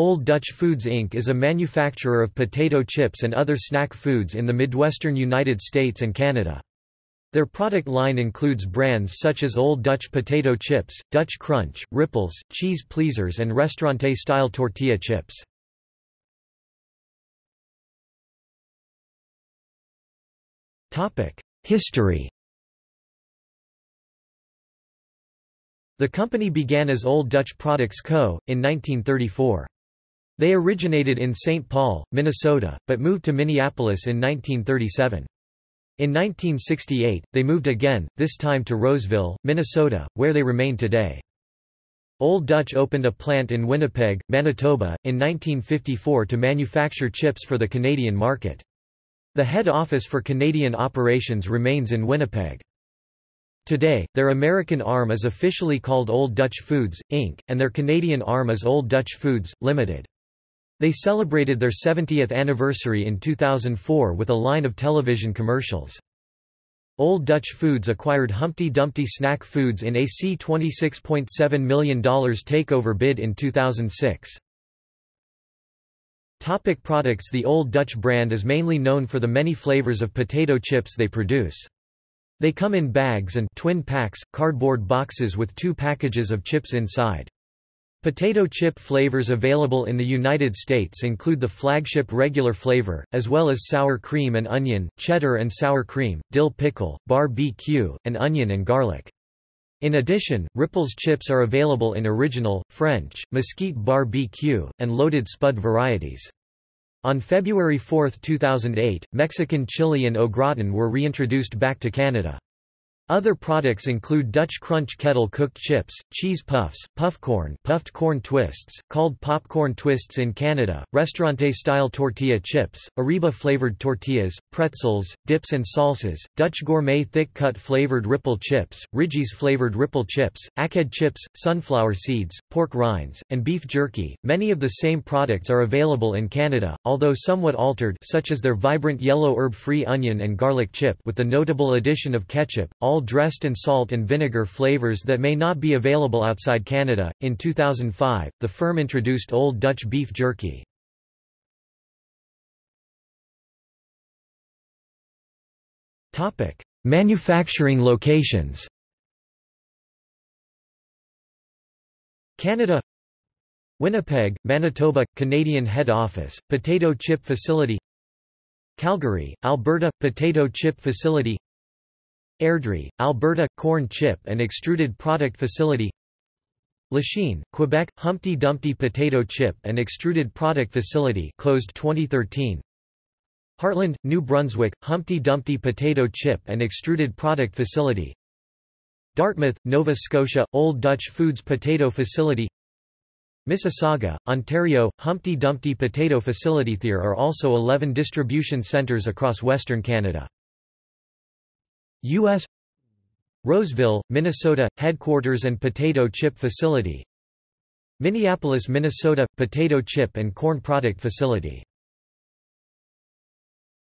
Old Dutch Foods Inc. is a manufacturer of potato chips and other snack foods in the Midwestern United States and Canada. Their product line includes brands such as Old Dutch Potato Chips, Dutch Crunch, Ripples, Cheese Pleasers and Restaurante-style tortilla chips. History The company began as Old Dutch Products Co., in 1934. They originated in St. Paul, Minnesota, but moved to Minneapolis in 1937. In 1968, they moved again, this time to Roseville, Minnesota, where they remain today. Old Dutch opened a plant in Winnipeg, Manitoba, in 1954 to manufacture chips for the Canadian market. The head office for Canadian operations remains in Winnipeg. Today, their American arm is officially called Old Dutch Foods, Inc., and their Canadian arm is Old Dutch Foods, Limited. They celebrated their 70th anniversary in 2004 with a line of television commercials. Old Dutch Foods acquired Humpty Dumpty Snack Foods in a $26.7 million takeover bid in 2006. Topic products The Old Dutch brand is mainly known for the many flavors of potato chips they produce. They come in bags and twin packs, cardboard boxes with two packages of chips inside. Potato chip flavors available in the United States include the flagship regular flavor, as well as sour cream and onion, cheddar and sour cream, dill pickle, bar-B-Q, and onion and garlic. In addition, Ripples chips are available in original, French, mesquite bar-B-Q, and loaded spud varieties. On February 4, 2008, Mexican chili and au gratin were reintroduced back to Canada. Other products include Dutch Crunch kettle cooked chips, cheese puffs, puffcorn, puffed corn twists, called popcorn twists in Canada, restaurante-style tortilla chips, Arriba-flavored tortillas, pretzels, dips and salsas, Dutch gourmet thick-cut flavored ripple chips, Ridges flavored ripple chips, ackhead chips, sunflower seeds, pork rinds, and beef jerky. Many of the same products are available in Canada, although somewhat altered such as their vibrant yellow herb-free onion and garlic chip with the notable addition of ketchup, all dressed in salt and vinegar flavors that may not be available outside Canada. In 2005, the firm introduced Old Dutch beef jerky. Topic: Manufacturing locations. Canada Winnipeg, Manitoba – Canadian head office, potato chip facility Calgary, Alberta – potato chip facility Airdrie, Alberta – corn chip and extruded product facility. Lachine, Quebec – Humpty Dumpty potato chip and extruded product facility closed 2013 Hartland, New Brunswick – Humpty Dumpty potato chip and extruded product facility. Dartmouth, Nova Scotia – Old Dutch Foods potato facility. Mississauga, Ontario – Humpty Dumpty potato facility. There are also 11 distribution centres across Western Canada U.S. Roseville, Minnesota – Headquarters and Potato Chip Facility Minneapolis, Minnesota – Potato Chip and Corn Product Facility